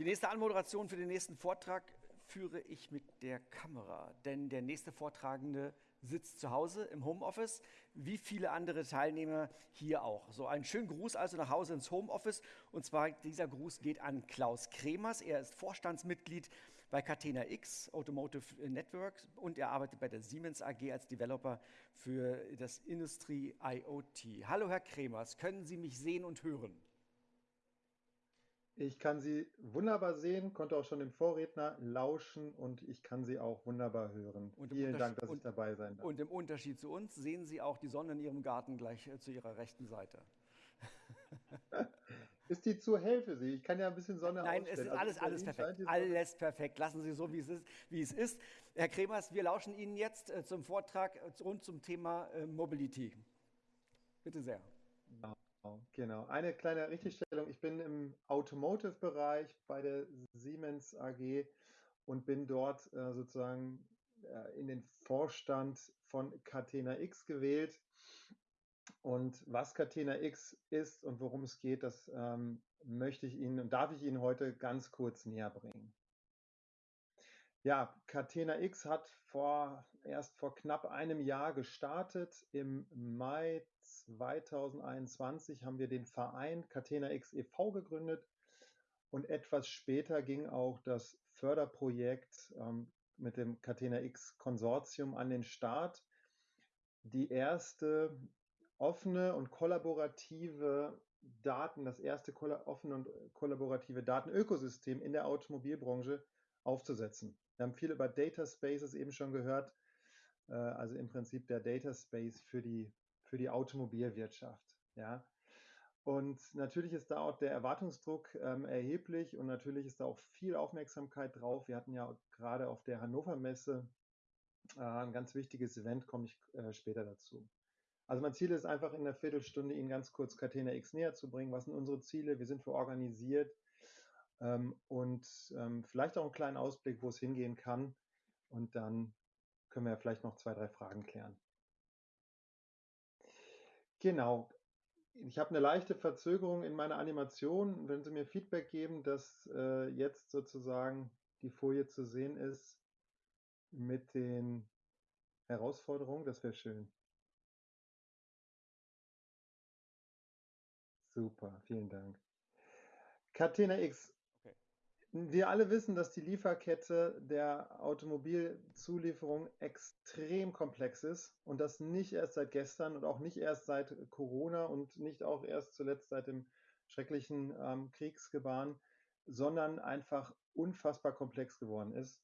Die nächste Anmoderation für den nächsten Vortrag führe ich mit der Kamera, denn der nächste Vortragende sitzt zu Hause im Homeoffice, wie viele andere Teilnehmer hier auch. So einen schönen Gruß also nach Hause ins Homeoffice und zwar dieser Gruß geht an Klaus Kremers. Er ist Vorstandsmitglied bei Catena X Automotive Network und er arbeitet bei der Siemens AG als Developer für das Industry IoT. Hallo Herr Kremers, können Sie mich sehen und hören? Ich kann Sie wunderbar sehen, konnte auch schon dem Vorredner lauschen und ich kann Sie auch wunderbar hören. Vielen Dank, dass ich dabei sein darf. Und im Unterschied zu uns sehen Sie auch die Sonne in Ihrem Garten gleich äh, zu Ihrer rechten Seite. ist die zu hell für Sie? Ich kann ja ein bisschen Sonne Nein, es ist also alles, alles perfekt. Alles perfekt. Lassen Sie so, wie es ist. Wie es ist. Herr Kremers, wir lauschen Ihnen jetzt äh, zum Vortrag äh, rund zum Thema Mobility. Bitte sehr. Ja. Genau, Eine kleine Richtigstellung. Ich bin im Automotive-Bereich bei der Siemens AG und bin dort äh, sozusagen äh, in den Vorstand von Catena X gewählt. Und was Catena X ist und worum es geht, das ähm, möchte ich Ihnen und darf ich Ihnen heute ganz kurz näher bringen. Ja, Catena X hat vor, erst vor knapp einem Jahr gestartet. Im Mai 2021 haben wir den Verein Catena X e.V. gegründet und etwas später ging auch das Förderprojekt ähm, mit dem Catena X Konsortium an den Start. Die erste offene und kollaborative Daten, das erste offene und kollaborative Datenökosystem in der Automobilbranche aufzusetzen. Wir haben viel über Data Spaces eben schon gehört, äh, also im Prinzip der Data Space für die, für die Automobilwirtschaft. Ja. Und natürlich ist da auch der Erwartungsdruck ähm, erheblich und natürlich ist da auch viel Aufmerksamkeit drauf. Wir hatten ja gerade auf der Hannover Messe äh, ein ganz wichtiges Event, komme ich äh, später dazu. Also mein Ziel ist einfach in einer Viertelstunde Ihnen ganz kurz Catena X näher zu bringen. Was sind unsere Ziele? Wir sind für organisiert ähm, und ähm, vielleicht auch einen kleinen Ausblick, wo es hingehen kann. Und dann können wir ja vielleicht noch zwei, drei Fragen klären. Genau. Ich habe eine leichte Verzögerung in meiner Animation. Wenn Sie mir Feedback geben, dass äh, jetzt sozusagen die Folie zu sehen ist mit den Herausforderungen, das wäre schön. Super, vielen Dank. Catena X wir alle wissen, dass die Lieferkette der Automobilzulieferung extrem komplex ist und das nicht erst seit gestern und auch nicht erst seit Corona und nicht auch erst zuletzt seit dem schrecklichen ähm, Kriegsgebaren, sondern einfach unfassbar komplex geworden ist.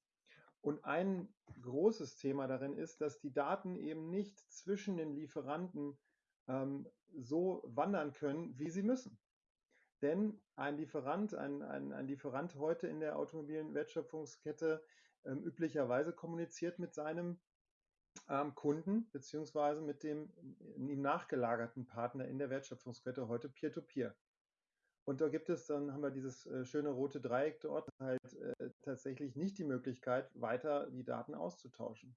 Und ein großes Thema darin ist, dass die Daten eben nicht zwischen den Lieferanten ähm, so wandern können, wie sie müssen. Denn ein Lieferant, ein, ein, ein Lieferant heute in der automobilen Wertschöpfungskette ähm, üblicherweise kommuniziert mit seinem ähm, Kunden beziehungsweise mit dem ihm nachgelagerten Partner in der Wertschöpfungskette heute Peer-to-Peer. -Peer. Und da gibt es, dann haben wir dieses äh, schöne rote Dreieck dort, halt äh, tatsächlich nicht die Möglichkeit, weiter die Daten auszutauschen.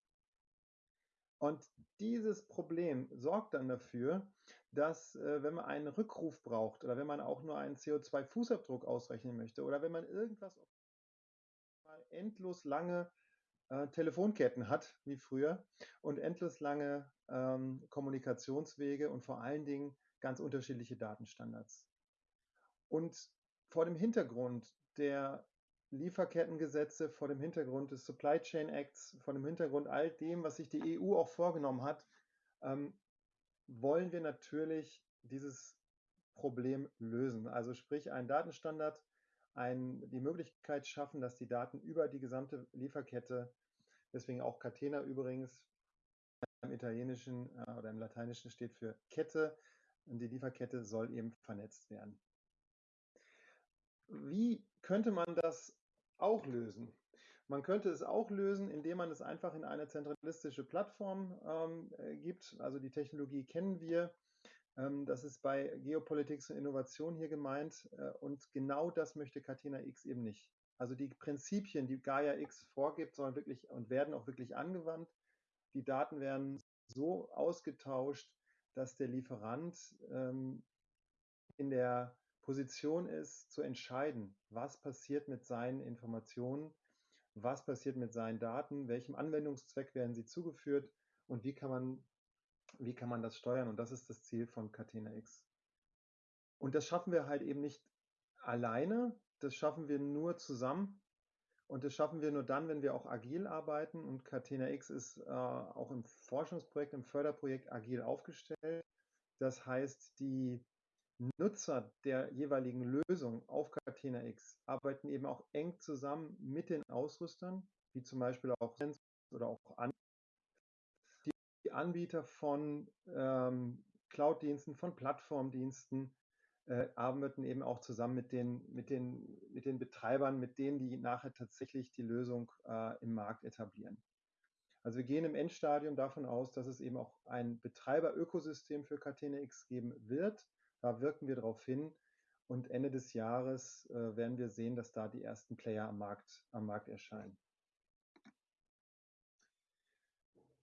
Und dieses Problem sorgt dann dafür, dass äh, wenn man einen Rückruf braucht oder wenn man auch nur einen CO2-Fußabdruck ausrechnen möchte oder wenn man irgendwas endlos lange äh, Telefonketten hat, wie früher, und endlos lange ähm, Kommunikationswege und vor allen Dingen ganz unterschiedliche Datenstandards. Und vor dem Hintergrund der Lieferkettengesetze, vor dem Hintergrund des Supply Chain Acts, vor dem Hintergrund all dem, was sich die EU auch vorgenommen hat, ähm, wollen wir natürlich dieses Problem lösen. Also sprich einen Datenstandard, ein, die Möglichkeit schaffen, dass die Daten über die gesamte Lieferkette, deswegen auch Catena übrigens, im Italienischen äh, oder im Lateinischen steht für Kette, und die Lieferkette soll eben vernetzt werden. Wie könnte man das auch lösen? Man könnte es auch lösen, indem man es einfach in eine zentralistische Plattform ähm, äh, gibt. Also die Technologie kennen wir. Ähm, das ist bei Geopolitik und Innovation hier gemeint. Äh, und genau das möchte Catena X eben nicht. Also die Prinzipien, die Gaia X vorgibt, sollen wirklich und werden auch wirklich angewandt. Die Daten werden so ausgetauscht, dass der Lieferant ähm, in der Position ist, zu entscheiden, was passiert mit seinen Informationen, was passiert mit seinen Daten, welchem Anwendungszweck werden sie zugeführt und wie kann man, wie kann man das steuern. Und das ist das Ziel von Catena X. Und das schaffen wir halt eben nicht alleine, das schaffen wir nur zusammen. Und das schaffen wir nur dann, wenn wir auch agil arbeiten. Und Catena X ist äh, auch im Forschungsprojekt, im Förderprojekt agil aufgestellt. Das heißt, die Nutzer der jeweiligen Lösung auf Catena X arbeiten eben auch eng zusammen mit den Ausrüstern, wie zum Beispiel auch oder auch die Anbieter von ähm, Cloud-Diensten, von Plattformdiensten äh, arbeiten eben auch zusammen mit den, mit, den, mit den Betreibern, mit denen, die nachher tatsächlich die Lösung äh, im Markt etablieren. Also wir gehen im Endstadium davon aus, dass es eben auch ein Betreiberökosystem für Catena X geben wird. Da wirken wir darauf hin. Und Ende des Jahres äh, werden wir sehen, dass da die ersten Player am Markt, am Markt erscheinen.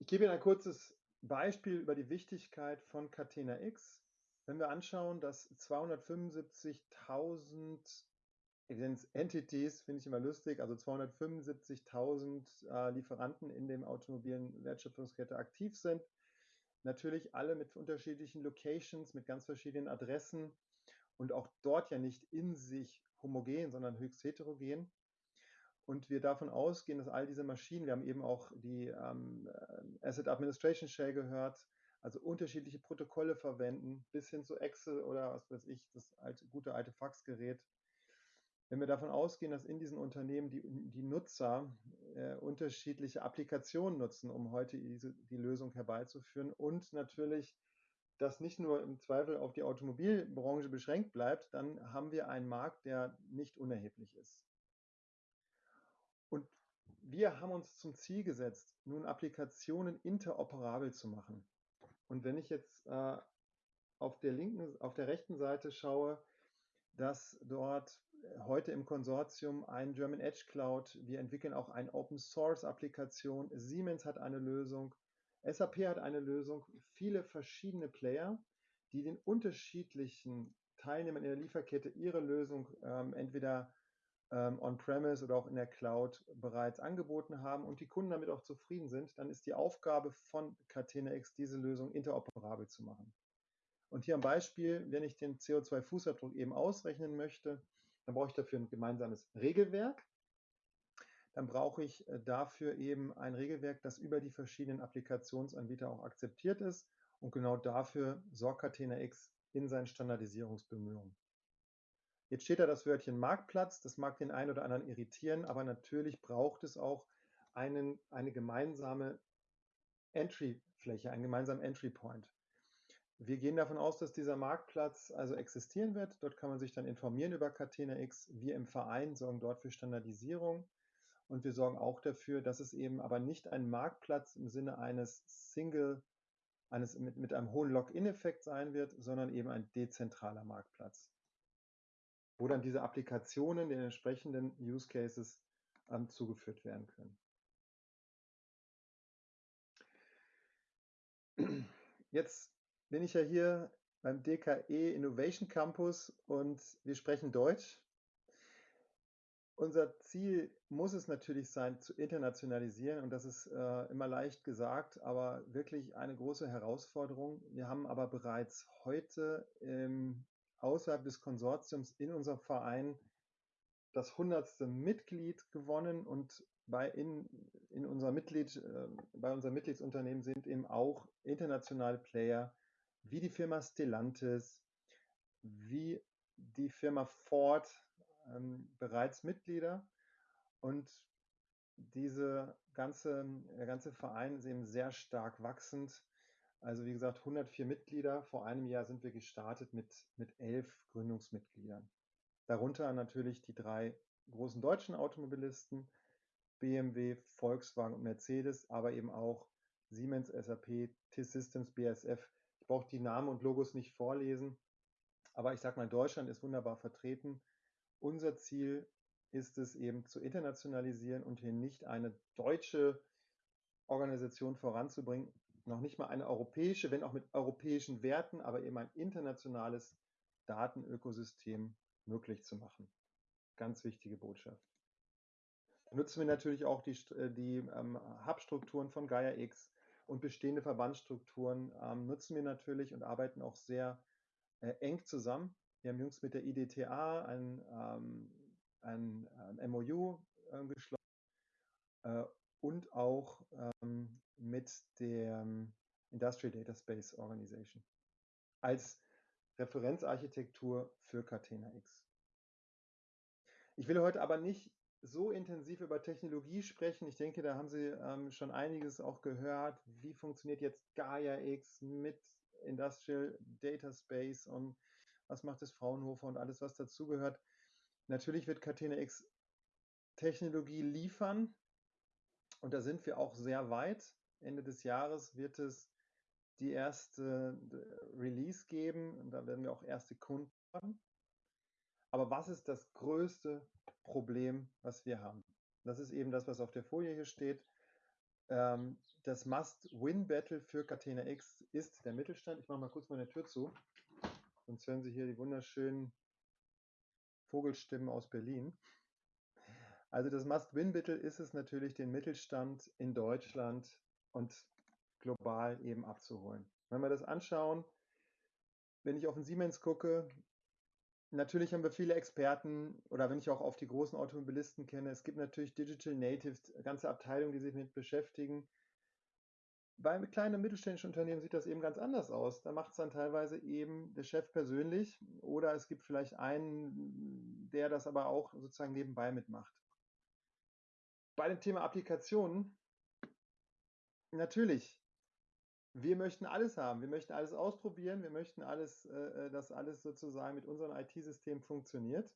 Ich gebe Ihnen ein kurzes Beispiel über die Wichtigkeit von Catena X. Wenn wir anschauen, dass 275.000 Entities, finde ich immer lustig, also 275.000 äh, Lieferanten in dem automobilen Wertschöpfungskette aktiv sind, natürlich alle mit unterschiedlichen Locations, mit ganz verschiedenen Adressen und auch dort ja nicht in sich homogen, sondern höchst heterogen. Und wir davon ausgehen, dass all diese Maschinen, wir haben eben auch die ähm, Asset Administration Shell gehört, also unterschiedliche Protokolle verwenden, bis hin zu Excel oder was weiß ich, das alte, gute alte Faxgerät. Wenn wir davon ausgehen, dass in diesen Unternehmen die, die Nutzer äh, unterschiedliche Applikationen nutzen, um heute diese, die Lösung herbeizuführen und natürlich das nicht nur im Zweifel auf die Automobilbranche beschränkt bleibt, dann haben wir einen Markt, der nicht unerheblich ist. Und wir haben uns zum Ziel gesetzt, nun Applikationen interoperabel zu machen. Und wenn ich jetzt äh, auf der linken, auf der rechten Seite schaue, dass dort heute im Konsortium ein German Edge Cloud, wir entwickeln auch eine Open Source Applikation, Siemens hat eine Lösung, SAP hat eine Lösung, viele verschiedene Player, die den unterschiedlichen Teilnehmern in der Lieferkette ihre Lösung ähm, entweder ähm, on-premise oder auch in der Cloud bereits angeboten haben und die Kunden damit auch zufrieden sind, dann ist die Aufgabe von Catena-X, diese Lösung interoperabel zu machen. Und hier am Beispiel, wenn ich den CO2-Fußabdruck eben ausrechnen möchte, dann brauche ich dafür ein gemeinsames Regelwerk. Dann brauche ich äh, dafür eben ein Regelwerk, das über die verschiedenen Applikationsanbieter auch akzeptiert ist. Und genau dafür sorgt Catena-X in seinen Standardisierungsbemühungen. Jetzt steht da das Wörtchen Marktplatz, das mag den einen oder anderen irritieren, aber natürlich braucht es auch einen, eine gemeinsame Entry-Fläche, einen gemeinsamen Entry-Point. Wir gehen davon aus, dass dieser Marktplatz also existieren wird. Dort kann man sich dann informieren über Catena X. Wir im Verein sorgen dort für Standardisierung und wir sorgen auch dafür, dass es eben aber nicht ein Marktplatz im Sinne eines Single, eines mit, mit einem hohen Login-Effekt sein wird, sondern eben ein dezentraler Marktplatz wo dann diese Applikationen den entsprechenden Use Cases ähm, zugeführt werden können. Jetzt bin ich ja hier beim DKE Innovation Campus und wir sprechen Deutsch. Unser Ziel muss es natürlich sein, zu internationalisieren und das ist äh, immer leicht gesagt, aber wirklich eine große Herausforderung. Wir haben aber bereits heute im außerhalb des Konsortiums in unserem Verein das hundertste Mitglied gewonnen und bei, in, in unser Mitglied, äh, bei unserem Mitgliedsunternehmen sind eben auch internationale Player wie die Firma Stellantis, wie die Firma Ford ähm, bereits Mitglieder und diese ganze, der ganze Verein ist eben sehr stark wachsend also wie gesagt, 104 Mitglieder. Vor einem Jahr sind wir gestartet mit, mit elf Gründungsmitgliedern. Darunter natürlich die drei großen deutschen Automobilisten, BMW, Volkswagen und Mercedes, aber eben auch Siemens, SAP, T-Systems, BASF. Ich brauche die Namen und Logos nicht vorlesen, aber ich sage mal, Deutschland ist wunderbar vertreten. Unser Ziel ist es eben zu internationalisieren und hier nicht eine deutsche Organisation voranzubringen, noch nicht mal eine europäische, wenn auch mit europäischen Werten, aber eben ein internationales Datenökosystem möglich zu machen. Ganz wichtige Botschaft. Nutzen wir natürlich auch die, äh, die ähm, Hub-Strukturen von Gaia X und bestehende Verbandsstrukturen ähm, nutzen wir natürlich und arbeiten auch sehr äh, eng zusammen. Wir haben jüngst mit der IDTA ein, ähm, ein, ein MOU äh, geschlossen äh, und auch ähm, mit der Industrial Data Space Organization als Referenzarchitektur für Catena X. Ich will heute aber nicht so intensiv über Technologie sprechen. Ich denke, da haben Sie ähm, schon einiges auch gehört. Wie funktioniert jetzt Gaia X mit Industrial Data Space und was macht das Fraunhofer und alles, was dazugehört. Natürlich wird Catena X Technologie liefern und da sind wir auch sehr weit. Ende des Jahres wird es die erste Release geben und da werden wir auch erste Kunden haben. Aber was ist das größte Problem, was wir haben? Das ist eben das, was auf der Folie hier steht. Ähm, das Must-Win-Battle für Catena X ist der Mittelstand. Ich mache mal kurz meine Tür zu, sonst hören Sie hier die wunderschönen Vogelstimmen aus Berlin. Also das Must-Win-Battle ist es natürlich, den Mittelstand in Deutschland und global eben abzuholen. Wenn wir das anschauen, wenn ich auf den Siemens gucke, natürlich haben wir viele Experten oder wenn ich auch auf die großen Automobilisten kenne, es gibt natürlich Digital Natives, ganze Abteilungen, die sich mit beschäftigen. Bei kleinen und mittelständischen Unternehmen sieht das eben ganz anders aus. Da macht es dann teilweise eben der Chef persönlich oder es gibt vielleicht einen, der das aber auch sozusagen nebenbei mitmacht. Bei dem Thema Applikationen, natürlich, wir möchten alles haben. Wir möchten alles ausprobieren. Wir möchten alles, äh, äh dass alles sozusagen mit unserem IT-System funktioniert.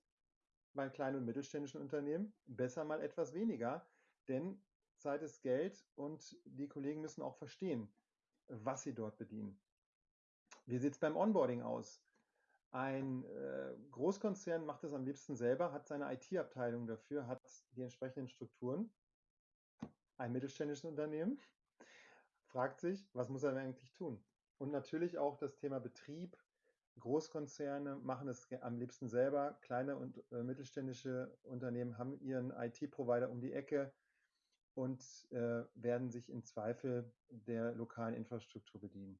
Bei kleinen und mittelständischen Unternehmen besser mal etwas weniger, denn Zeit ist Geld und die Kollegen müssen auch verstehen, was sie dort bedienen. Wie sieht es beim Onboarding aus? Ein äh, Großkonzern macht es am liebsten selber, hat seine IT-Abteilung dafür, hat die entsprechenden Strukturen. Ein mittelständisches Unternehmen fragt sich, was muss er eigentlich tun? Und natürlich auch das Thema Betrieb. Großkonzerne machen es am liebsten selber. Kleine und äh, mittelständische Unternehmen haben ihren IT-Provider um die Ecke und äh, werden sich im Zweifel der lokalen Infrastruktur bedienen.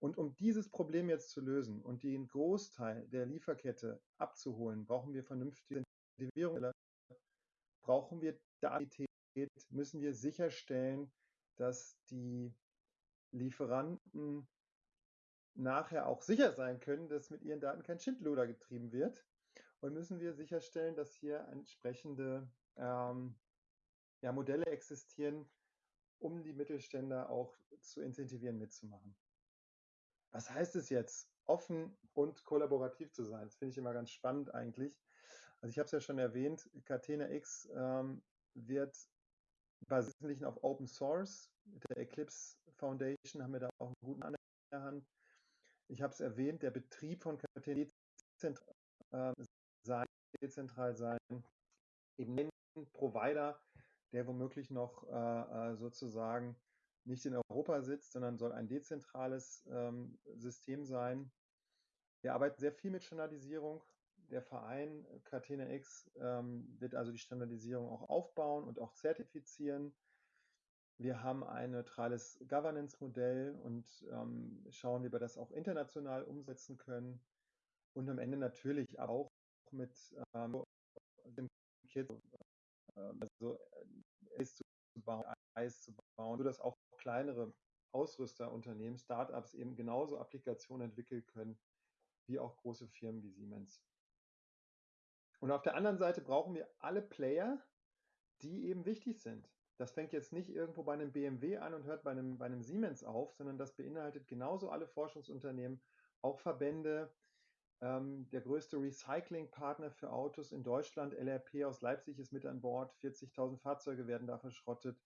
Und um dieses Problem jetzt zu lösen und den Großteil der Lieferkette abzuholen, brauchen wir vernünftige Incentivierung, brauchen wir Datenität, müssen wir sicherstellen, dass die Lieferanten nachher auch sicher sein können, dass mit ihren Daten kein Schindluder getrieben wird. Und müssen wir sicherstellen, dass hier entsprechende ähm, ja, Modelle existieren, um die Mittelständler auch zu incentivieren, mitzumachen. Was heißt es jetzt, offen und kollaborativ zu sein? Das finde ich immer ganz spannend eigentlich. Also ich habe es ja schon erwähnt, Catena X ähm, wird basiert auf Open Source. Mit der Eclipse Foundation haben wir da auch einen guten Mann in der Hand. Ich habe es erwähnt, der Betrieb von dezentral äh, dezentral sein, eben ein Provider, der womöglich noch äh, äh, sozusagen nicht in Europa sitzt, sondern soll ein dezentrales ähm, System sein. Wir arbeiten sehr viel mit Standardisierung der Verein Catena X ähm, wird also die Standardisierung auch aufbauen und auch zertifizieren. Wir haben ein neutrales Governance-Modell und ähm, schauen, wie wir das auch international umsetzen können. Und am Ende natürlich auch mit ähm, dem Kit, äh, also Eis zu bauen, Eis zu bauen, sodass auch kleinere Ausrüsterunternehmen, Startups eben genauso Applikationen entwickeln können, wie auch große Firmen wie Siemens. Und auf der anderen Seite brauchen wir alle Player, die eben wichtig sind. Das fängt jetzt nicht irgendwo bei einem BMW an und hört bei einem, bei einem Siemens auf, sondern das beinhaltet genauso alle Forschungsunternehmen, auch Verbände. Ähm, der größte Recyclingpartner für Autos in Deutschland, LRP aus Leipzig, ist mit an Bord. 40.000 Fahrzeuge werden da verschrottet.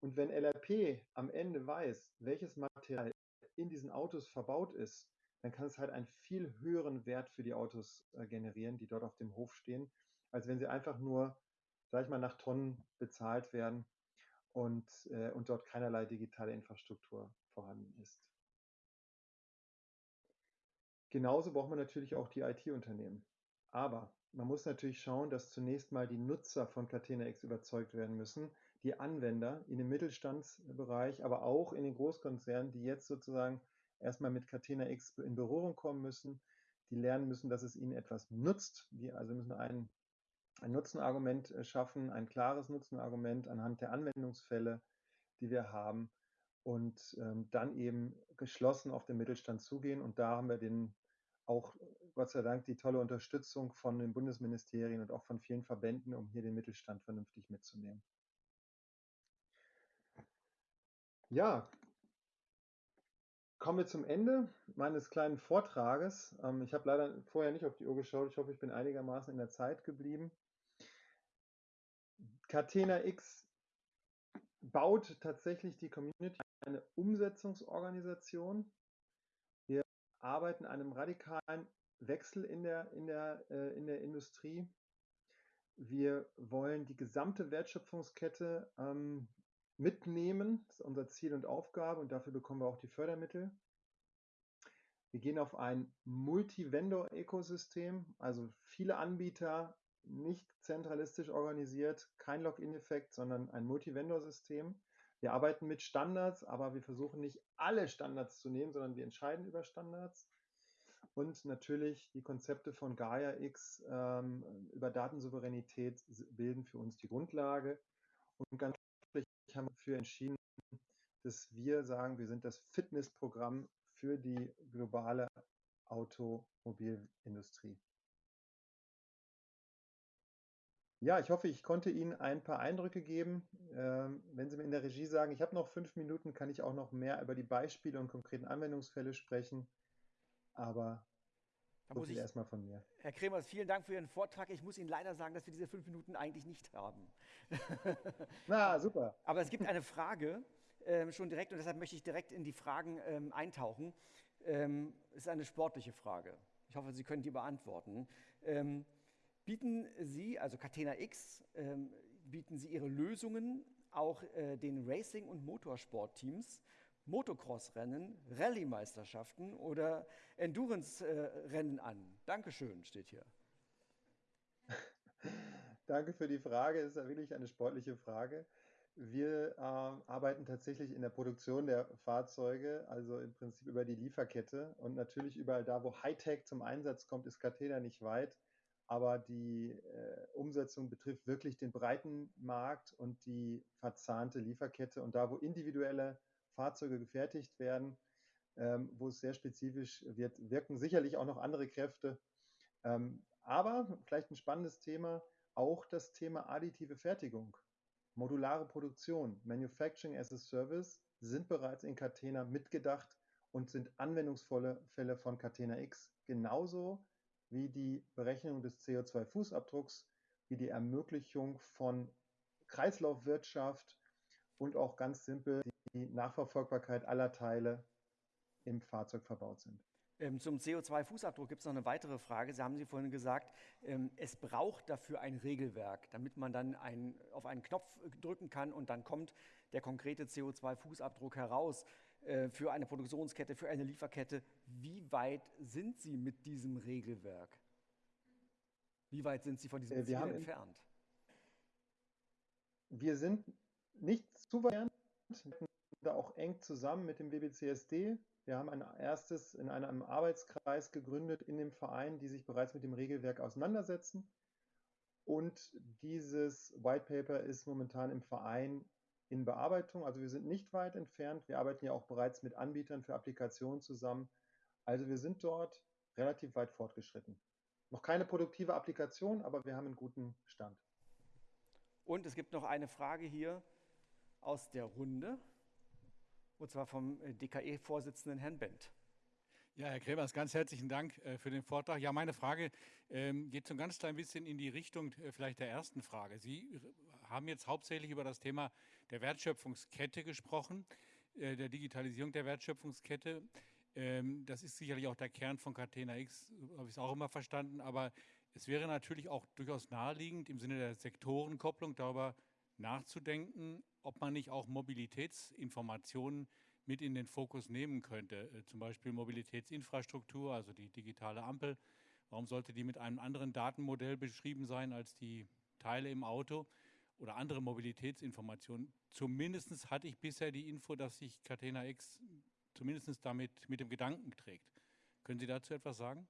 Und wenn LRP am Ende weiß, welches Material in diesen Autos verbaut ist, dann kann es halt einen viel höheren Wert für die Autos äh, generieren, die dort auf dem Hof stehen, als wenn sie einfach nur, sag ich mal, nach Tonnen bezahlt werden und, äh, und dort keinerlei digitale Infrastruktur vorhanden ist. Genauso braucht man natürlich auch die IT-Unternehmen. Aber man muss natürlich schauen, dass zunächst mal die Nutzer von Catena X überzeugt werden müssen, die Anwender in dem Mittelstandsbereich, aber auch in den Großkonzernen, die jetzt sozusagen erstmal mit Catena X in Berührung kommen müssen, die lernen müssen, dass es ihnen etwas nutzt. Die also müssen ein, ein Nutzenargument äh, schaffen, ein klares Nutzenargument anhand der Anwendungsfälle, die wir haben und ähm, dann eben geschlossen auf den Mittelstand zugehen. Und da haben wir den auch Gott sei Dank die tolle Unterstützung von den Bundesministerien und auch von vielen Verbänden, um hier den Mittelstand vernünftig mitzunehmen. Ja, kommen wir zum Ende meines kleinen Vortrages. Ähm, ich habe leider vorher nicht auf die Uhr geschaut. Ich hoffe, ich bin einigermaßen in der Zeit geblieben. Catena X baut tatsächlich die Community eine Umsetzungsorganisation. Wir arbeiten an einem radikalen Wechsel in der, in der, äh, in der Industrie. Wir wollen die gesamte Wertschöpfungskette ähm, mitnehmen. Das ist unser Ziel und Aufgabe und dafür bekommen wir auch die Fördermittel. Wir gehen auf ein Multi-Vendor-Ökosystem, also viele Anbieter, nicht zentralistisch organisiert, kein Login-Effekt, sondern ein Multi-Vendor-System. Wir arbeiten mit Standards, aber wir versuchen nicht alle Standards zu nehmen, sondern wir entscheiden über Standards. Und natürlich die Konzepte von Gaia X ähm, über Datensouveränität bilden für uns die Grundlage. Und ganz haben wir dafür entschieden, dass wir sagen, wir sind das Fitnessprogramm für die globale Automobilindustrie. Ja, ich hoffe, ich konnte Ihnen ein paar Eindrücke geben. Ähm, wenn Sie mir in der Regie sagen, ich habe noch fünf Minuten, kann ich auch noch mehr über die Beispiele und konkreten Anwendungsfälle sprechen. Aber da muss ich erstmal von mir. Herr Kremers, vielen Dank für Ihren Vortrag. Ich muss Ihnen leider sagen, dass wir diese fünf Minuten eigentlich nicht haben. Na, super. Aber es gibt eine Frage ähm, schon direkt und deshalb möchte ich direkt in die Fragen ähm, eintauchen. Ähm, es ist eine sportliche Frage. Ich hoffe, Sie können die beantworten. Ähm, bieten Sie, also Catena X, ähm, bieten Sie Ihre Lösungen auch äh, den Racing- und Motorsportteams Motocross-Rennen, Rallye-Meisterschaften oder Endurance-Rennen an? Dankeschön, steht hier. Danke für die Frage. Das ist wirklich eine sportliche Frage. Wir äh, arbeiten tatsächlich in der Produktion der Fahrzeuge, also im Prinzip über die Lieferkette. Und natürlich überall da, wo Hightech zum Einsatz kommt, ist Catena nicht weit. Aber die äh, Umsetzung betrifft wirklich den breiten Markt und die verzahnte Lieferkette. Und da, wo individuelle Fahrzeuge gefertigt werden, ähm, wo es sehr spezifisch wird, wirken sicherlich auch noch andere Kräfte. Ähm, aber vielleicht ein spannendes Thema, auch das Thema additive Fertigung, modulare Produktion, Manufacturing as a Service sind bereits in Catena mitgedacht und sind anwendungsvolle Fälle von Catena X, genauso wie die Berechnung des CO2-Fußabdrucks, wie die Ermöglichung von Kreislaufwirtschaft und auch ganz simpel die Nachverfolgbarkeit aller Teile im Fahrzeug verbaut sind. Ähm, zum CO2-Fußabdruck gibt es noch eine weitere Frage. Sie haben Sie vorhin gesagt, ähm, es braucht dafür ein Regelwerk, damit man dann ein, auf einen Knopf drücken kann und dann kommt der konkrete CO2-Fußabdruck heraus äh, für eine Produktionskette, für eine Lieferkette. Wie weit sind Sie mit diesem Regelwerk? Wie weit sind Sie von diesem äh, Ziel entfernt? Wir sind nicht zu weit entfernt auch eng zusammen mit dem BBCSD. Wir haben ein erstes in einem Arbeitskreis gegründet in dem Verein, die sich bereits mit dem Regelwerk auseinandersetzen. Und dieses White Paper ist momentan im Verein in Bearbeitung. Also wir sind nicht weit entfernt. Wir arbeiten ja auch bereits mit Anbietern für Applikationen zusammen. Also wir sind dort relativ weit fortgeschritten. Noch keine produktive Applikation, aber wir haben einen guten Stand. Und es gibt noch eine Frage hier aus der Runde und zwar vom äh, DKE-Vorsitzenden Herrn Bent. Ja, Herr Kremers, ganz herzlichen Dank äh, für den Vortrag. Ja, meine Frage ähm, geht so ein ganz klein bisschen in die Richtung äh, vielleicht der ersten Frage. Sie haben jetzt hauptsächlich über das Thema der Wertschöpfungskette gesprochen, der Digitalisierung der Wertschöpfungskette. Ähm, das ist sicherlich auch der Kern von Catena X, habe ich es auch immer verstanden. Aber es wäre natürlich auch durchaus naheliegend, im Sinne der Sektorenkopplung darüber nachzudenken, ob man nicht auch Mobilitätsinformationen mit in den Fokus nehmen könnte. Äh, zum Beispiel Mobilitätsinfrastruktur, also die digitale Ampel. Warum sollte die mit einem anderen Datenmodell beschrieben sein als die Teile im Auto oder andere Mobilitätsinformationen? Zumindest hatte ich bisher die Info, dass sich Catena X zumindest damit mit dem Gedanken trägt. Können Sie dazu etwas sagen?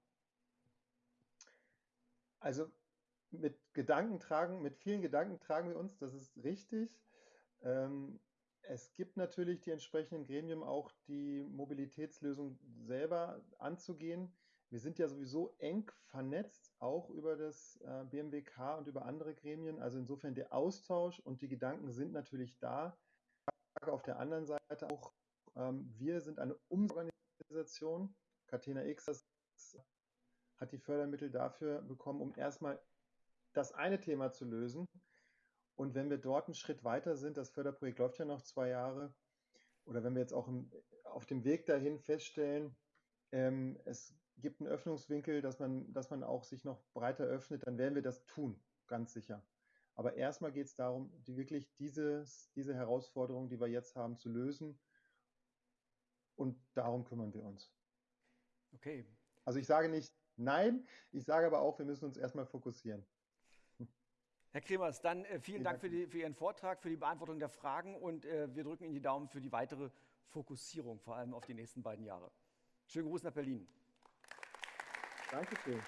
Also mit Gedanken tragen, mit vielen Gedanken tragen wir uns, das ist richtig. Ähm, es gibt natürlich die entsprechenden Gremien auch, die Mobilitätslösung selber anzugehen. Wir sind ja sowieso eng vernetzt, auch über das äh, BMWK und über andere Gremien. Also insofern der Austausch und die Gedanken sind natürlich da. Auf der anderen Seite auch, ähm, wir sind eine Umsorganisation. Catena X hat die Fördermittel dafür bekommen, um erstmal das eine Thema zu lösen. Und wenn wir dort einen Schritt weiter sind, das Förderprojekt läuft ja noch zwei Jahre, oder wenn wir jetzt auch im, auf dem Weg dahin feststellen, ähm, es gibt einen Öffnungswinkel, dass man, dass man auch sich noch breiter öffnet, dann werden wir das tun, ganz sicher. Aber erstmal geht es darum, die wirklich dieses, diese Herausforderung, die wir jetzt haben, zu lösen. Und darum kümmern wir uns. Okay. Also ich sage nicht nein, ich sage aber auch, wir müssen uns erstmal fokussieren. Herr Kremers, dann äh, vielen Dank für, die, für, Ihren Vortrag, für die Beantwortung der Fragen und äh, wir drücken Ihnen die Daumen für die weitere Fokussierung, vor allem auf die nächsten beiden Jahre. Schönen Gruß nach Berlin. Dankeschön.